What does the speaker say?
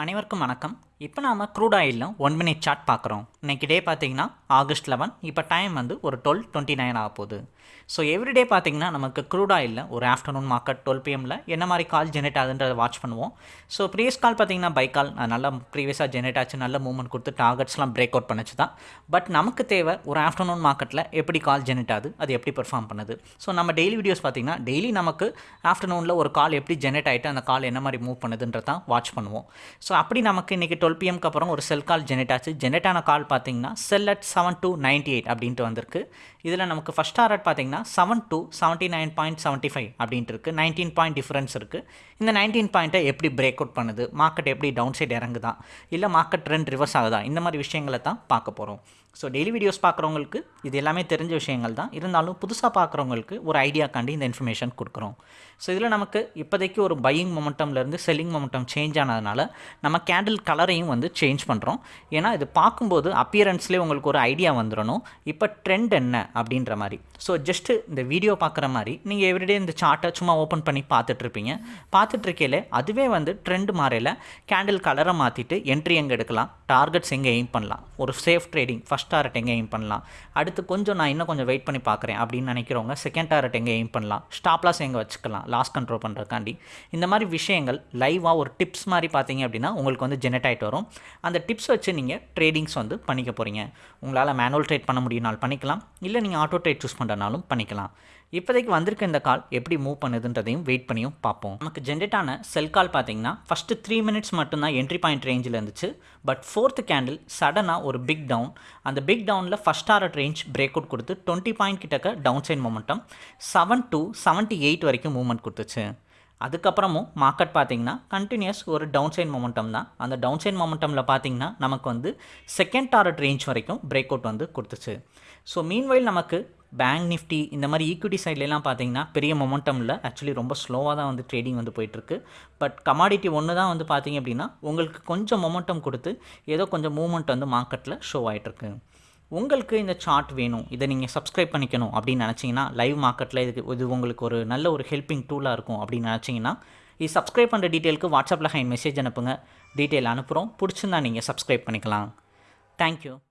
அனைவருக்கும் வணக்கம். இப்போ நாம க்ரூட் ஆயிலில் ஒன் மினிட் சார்ட் பார்க்குறோம். இன்றைக்கி டே பார்த்தீங்கன்னா ஆகஸ்ட் லெவன் இப்போ டைம் வந்து ஒரு டுவெல் டுவெண்ட்டி நைன் ஆக போகுது ஸோ எவ்ரிடே பார்த்தீங்கன்னா நமக்கு க்ரூட் ஆயிலில் ஒரு ஆஃப்டர்நூன் மார்க்கெட் டுவெல் பிஎம்மில் என்ன மாதிரி கால் ஜெனரேட் ஆகுதுன்றதை வாட்ச் பண்ணுவோம். ஸோ ப்ரீவியஸ் கால் பார்த்தீங்கன்னா பை கால் நல்லா ப்ரீவியஸாக ஜெனரேட் ஆச்சு நல்ல மூவ்மெண்ட் கொடுத்து டார்கெட்ஸ்லாம் பிரேக் அவுட் பண்ணிச்சு தான். பட் நமக்கு தேவை ஒரு ஆஃப்டர்நூன் மார்க்கெட்டில் எப்படி கால் ஜெனரேட் ஆகுது அது எப்படி பெர்ஃபார்ம் பண்ணுது. ஸோ நம்ம டெய்லி வீடியோஸ் பார்த்தீங்கன்னா டெய்லி நமக்கு ஆஃப்டர்நூனில் ஒரு கால் எப்படி ஜெனரேட் ஆகிட்டு அந்த கால் என்ன மாதிரி மூவ் பண்ணுதுன்றதான் வாட்ச் பண்ணுவோம். ஸோ அப்படி நமக்கு இன்றைக்கி டுவெல் பிஎம்க்கு அப்புறம் ஒரு செல் கால் ஜெனரேட் ஆச்சு. ஜெனரேட் ஆன கால் பார்த்தீங்கன்னா sell at seven two ninety eight அப்படின்ட்டு வந்திருக்கு. இதில் நமக்கு ஃபஸ்ட் டாரட் பார்த்தீங்கன்னா seven two seventy nine point seventy five அப்படின்ட்டு இருக்குது நைன்டீன் பாயிண்ட் டிஃப்ரென்ஸ் இருக்குது இந்த நைன்டீன் பாயிண்ட்டை எப்படி பிரேக் அவுட் பண்ணுது? மார்க்கெட் எப்படி டவுன் சைடு இறங்குதா? இல்லை மார்க்கெட் ட்ரெண்ட் ரிவர்ஸ் ஆகுதா? இந்த மாதிரி விஷயங்களை தான் பார்க்க போகிறோம் ஸோ டெய்லி வீடியோஸ் பார்க்குறவங்களுக்கு இது எல்லாமே தெரிஞ்ச விஷயங்கள் தான். இருந்தாலும் புதுசாக பார்க்குறவங்களுக்கு ஒரு ஐடியாக்காண்டி இந்த இன்ஃபர்மேஷன் கொடுக்குறோம். ஸோ இதில் நமக்கு இப்போதைக்கு ஒரு பையிங் மொமெண்டம்லேருந்து செல்லிங் மொமெண்டம் சேஞ்ச் ஆனதுனால நம்ம கேண்டில் கலரையும் வந்து சேஞ்ச் பண்ணுறோம் ஏன்னா இது பார்க்கும்போது அப்பியரன்ஸ்லேயே உங்களுக்கு ஒரு ஐடியா வந்துடணும் இப்போ ட்ரெண்ட் என்ன அப்படின்ற மாதிரி. ஸோ ஜஸ்ட்டு இந்த வீடியோ பார்க்குற மாதிரி நீங்கள் எவ்ரிடே இந்த சார்ட்டை சும்மா ஓப்பன் பண்ணி பார்த்துட்ருப்பீங்க. பார்த்துட்ருக்கையில அதுவே வந்து ட்ரெண்ட் மாறையில் கேண்டில் கலரை மாற்றிட்டு என்ட்ரி எங்கே எடுக்கலாம்? டார்கெட்ஸ் எங்கே எய்ம் பண்ணலாம்? ஒரு சேஃப் ட்ரேடிங் ஃபஸ்ட் டாரட் எங்கே எய்ம் பண்ணலாம்? அடுத்து கொஞ்சம் நான் இன்னும் கொஞ்சம் வெயிட் பண்ணி பார்க்குறேன் அப்படின்னு நினைக்கிறவங்க செகண்ட் டாரட் எங்கே எய்ம் பண்ணலாம்? ஸ்டாப் லாஸ் எங்கே வச்சுக்கலாம்? லாஸ் கண்ட்ரோல் பண்ணுறதுக்காண்டி இந்த மாதிரி விஷயங்கள் லைவாக ஒரு டிப்ஸ் மாதிரி பார்த்தீங்க அப்படின்னா உங்களுக்கு வந்து ஜெனரேட் ஆகிட்டு வரும். அந்த டிப்ஸ் வச்சு நீங்கள் ட்ரேடிங்ஸ் வந்து பண்ணிக்க போகிறீங்க உங்களால் மேனுவல் ட்ரேட் பண்ண முடியும்னாலும் பண்ணிக்கலாம். இல்லை நீங்கள் ஆட்டோ ட்ரேட் சூஸ் பண்ணுறனாலும் பண்ணிக்கலாம். இப்போதைக்கு வந்திருக்க இந்த கால் எப்படி மூவ் பண்ணுதுன்றதையும் வெயிட் பண்ணியும் பார்ப்போம். நமக்கு ஜென்ரேட் ஆன செல் கால் பார்த்தீங்கன்னா ஃபஸ்ட்டு த்ரீ மினிட்ஸ் மட்டும்தான் என்ட்ரி பாயிண்ட் ரேஞ்சில் இருந்துச்சு. பட் ஃபோர்த்து கேண்டில் சடனாக ஒரு பிக் டவுன் அந்த பிக் டவுனில் first target range break out கொடுத்து டுவெண்ட்டி பாயிண்ட் கிட்டக்க down side momentum seven two seventy eight வரைக்கும் மூவ்மெண்ட் கொடுத்துச்சு. அதுக்கப்புறமும் மார்க்கெட் பார்த்தீங்கன்னா கண்டினியூஸ் ஒரு டவுன் சைட் மொமெண்டம் தான். அந்த டவுன் சைட் மொமெண்டமில் பார்த்தீங்கன்னா நமக்கு வந்து செகண்ட் டாரட் ரேஞ்ச் வரைக்கும் பிரேக் அவுட் வந்து கொடுத்துச்சு. ஸோ மீன்வைல் நமக்கு பேங்க் நிஃப்டி இந்த மாதிரி ஈக்விட்டி சைட்லலாம் பார்த்தீங்கன்னா பெரிய மொமெண்டமில் ஆக்சுவலி ரொம்ப ஸ்லோவாக தான் வந்து ட்ரேடிங் வந்து போயிட்டுருக்கு. பட் கமாடிட்டி ஒன்று தான் வந்து பார்த்தீங்க அப்படின்னா உங்களுக்கு கொஞ்சம் மொமெண்டம் கொடுத்து ஏதோ கொஞ்சம் மூவ்மெண்ட் வந்து மார்க்கெட்டில் ஷோ ஆகிட்டுருக்கு உங்களுக்கு இந்த சார்ட் வேணும் இதை நீங்கள் சப்ஸ்கிரைப் பண்ணிக்கணும் அப்படின்னு நினச்சிங்கன்னா லைவ் மார்க்கெட்டில் இதுக்கு இது உங்களுக்கு ஒரு நல்ல ஒரு ஹெல்ப்பிங் டூலாக இருக்கும் அப்படின்னு நினச்சிங்கன்னா இது சப்ஸ்கிரைப் பண்ணுற டீட்டெயிலுக்கு வாட்ஸ்அப்பில் ஹைன் மெசேஜ் அனுப்புங்க. டீட்டெயில் அனுப்புகிறோம் பிடிச்சிருந்தா நீங்கள் சப்ஸ்கிரைப் பண்ணிக்கலாம். தேங்க்யூ